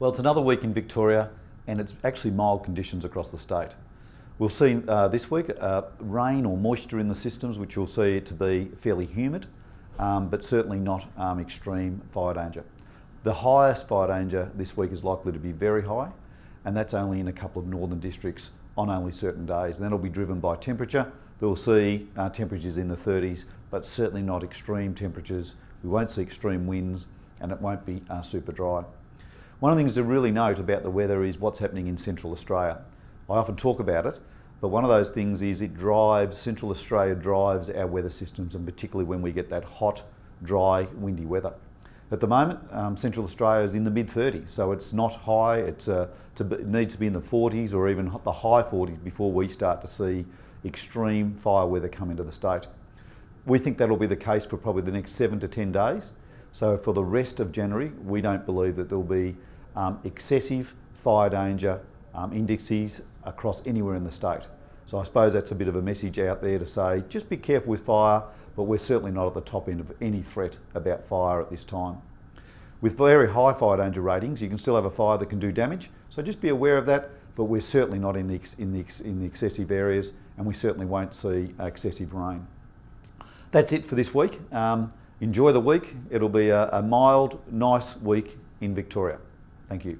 Well, it's another week in Victoria and it's actually mild conditions across the state. We'll see uh, this week uh, rain or moisture in the systems, which you'll see to be fairly humid, um, but certainly not um, extreme fire danger. The highest fire danger this week is likely to be very high, and that's only in a couple of northern districts on only certain days. And that'll be driven by temperature. We'll see uh, temperatures in the 30s, but certainly not extreme temperatures. We won't see extreme winds, and it won't be uh, super dry. One of the things to really note about the weather is what's happening in Central Australia. I often talk about it, but one of those things is it drives, Central Australia drives our weather systems and particularly when we get that hot, dry, windy weather. At the moment, um, Central Australia is in the mid 30s, so it's not high, it's, uh, to, it needs to be in the 40s or even the high 40s before we start to see extreme fire weather come into the state. We think that'll be the case for probably the next seven to 10 days. So for the rest of January, we don't believe that there'll be um, excessive fire danger um, indexes across anywhere in the state. So I suppose that's a bit of a message out there to say, just be careful with fire, but we're certainly not at the top end of any threat about fire at this time. With very high fire danger ratings, you can still have a fire that can do damage, so just be aware of that, but we're certainly not in the, in the, in the excessive areas, and we certainly won't see excessive rain. That's it for this week. Um, enjoy the week. It'll be a, a mild, nice week in Victoria. Thank you.